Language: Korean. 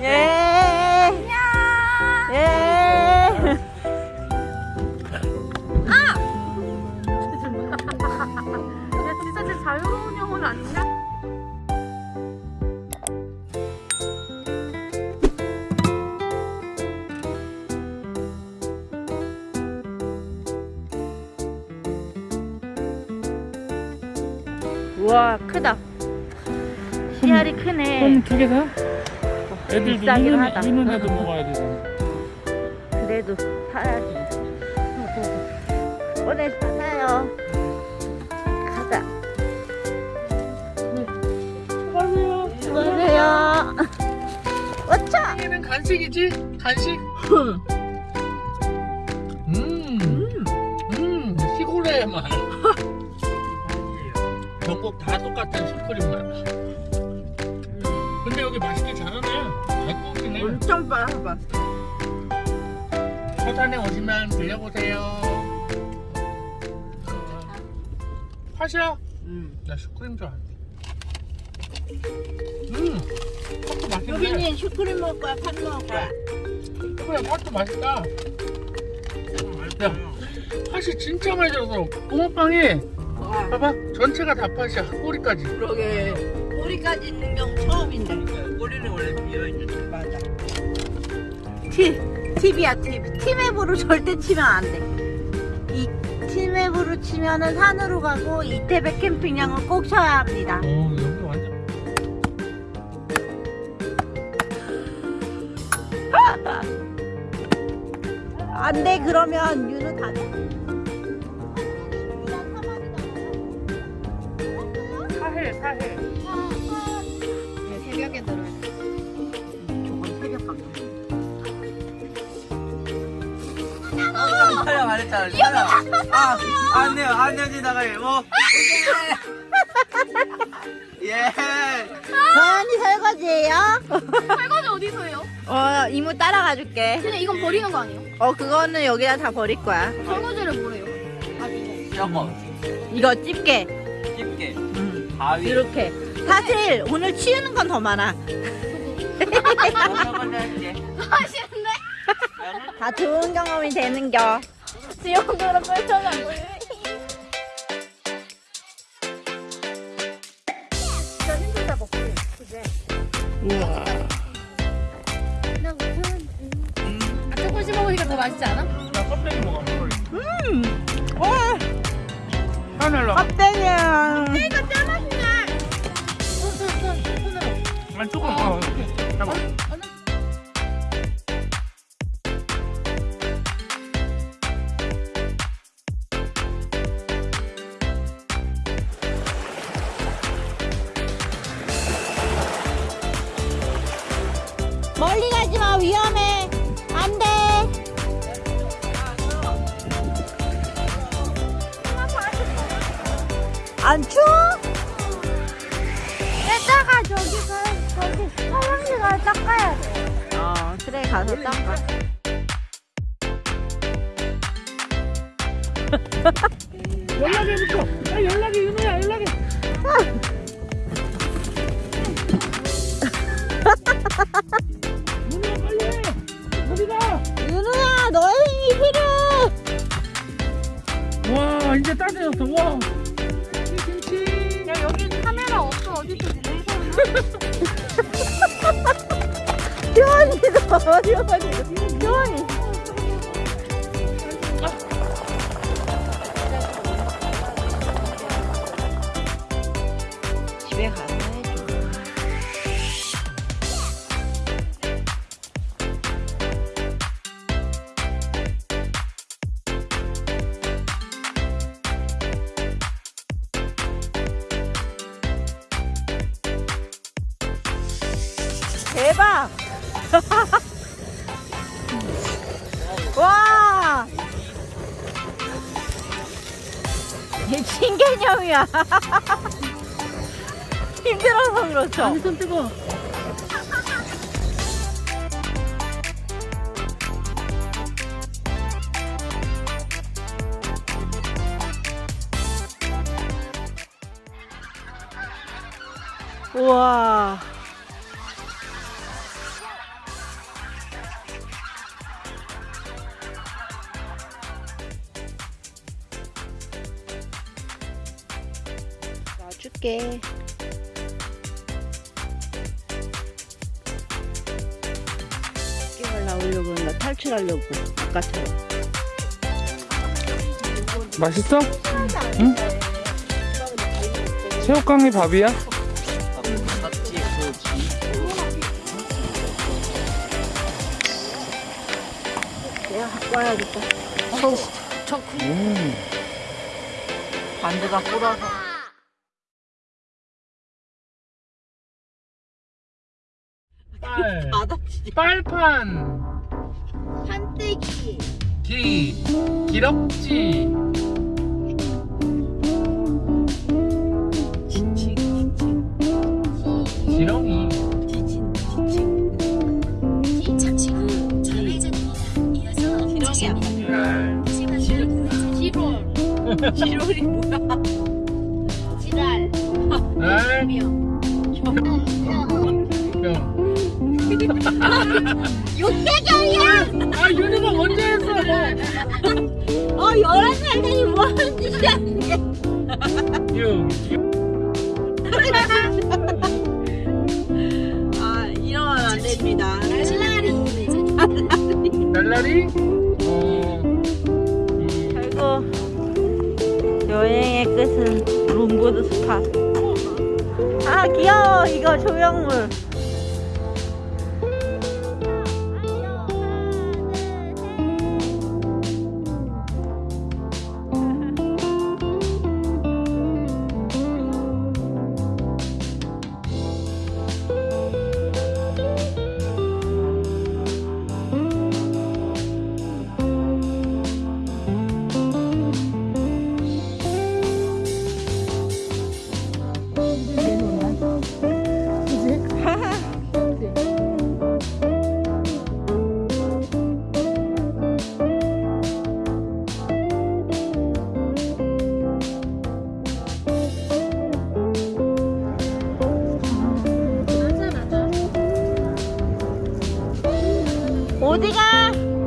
예. 안녕. 예. 아! 야, 진짜 제 자유로운 영혼 아니냐? 우와 크다 씨알이 크네 손두개 다? 애들도 비싸긴 하다. 유는 애도 먹어야 되잖아. 그래도 사야지 오늘 사요 가자 수고하세요. 수고하세요 어차 얘는 간식이지? 간식? 음, 음, 시골의 맛. 전국 다 똑같은 슈크림 맛. 근데 여기 맛있게. 잘. 엄청 빨아봐 서산에 오시면 들려보세요. 팥이야? 음. 나 슈크림 좋아하는데. 음, 팥도 맛있네. 여기는 슈크림 먹을 거야 팥 먹을 거야 그래, 팥도 맛있다. 야, 팥이 진짜 들어서 붕어빵이 봐봐 전체가 다 팥이야 꼬리까지. 그러게 꼬리까지 있는 경우 처음인데 꼬리는 원래 비어있는 팁 팁이야 팁 티맵으로 절대 치면 안돼 이 티맵으로 치면은 산으로 가고 이태백 캠핑장을 꼭 쳐야 합니다 어 여기 완전. 안돼 그러면 윤우 다 돼? 사해 사해. 촬영 안 했잖아 촬영 아 안돼요. 안녕 지나가요. 뭐? 예. 서연이 설거지예요? 설거지 어디서 해요? 어 이모 따라가 줄게. 그냥 이건 버리는 거 아니에요? 어 그거는 여기다 다 버릴 거야. 설거지를 뭐래요? 아 이거 저거. 이거 집게. 집게. 음, 가위. 이렇게. 사실 오늘 치우는 건 더 많아. 저거 할게. 하시는데? 다 좋은 경험이 되는겨 펼쳐서 보이네 진짜 힘들다 먹고 그제 우와. 나 무슨 아 조금씩 먹으니까 더 맛있지 않아? 나 껍데기 먹어. 음 와, 하늘로. 껍데기야 이거 짜 맛있네 손손손 손으로 만 조금. 어. 잠 멀리 가지 마 위험해 안돼 안 추워? 이따가 저기 가 저기 화장실 가서 닦아야 돼 어 그래 가서 닦아 연락해부터. 야 연락해 윤호야 연락해. 따뜻해졌어. 와. 김치. 야 여기 카메라 없어 어디서 효원이도 효원이 효원이 집에 대박! 와! 신개념이야. 힘들어서 그렇죠. 손 뜨거. 우와. 놔줄게. 게임을 나오려고 나 탈출하려고 아까처럼. 맛있어? 응? 새우깡이 밥이야? 내가 갖고 와야겠다. 음. 반대가 꼬라서. 네. 빨 바닥지 빨판. 판때기. 기. 기럭지. 지칭 지칭. 지렁이. 지친 지칭. 기 잠시 후 좌회전입니다. 이어서 지렁이야. 지롤 지롤이 뭐야. 지랄. 지랄. 병 병 6개월이야! 아, 유니버 먼저 했어! 어, 11살 되니 뭐하는 짓이야, 아, 이러면 안 됩니다. 날라리! 날라리? 어. 결국 여행의 끝은 롱보드 스파. 아, 귀여워! 이거 조형물! 어디가?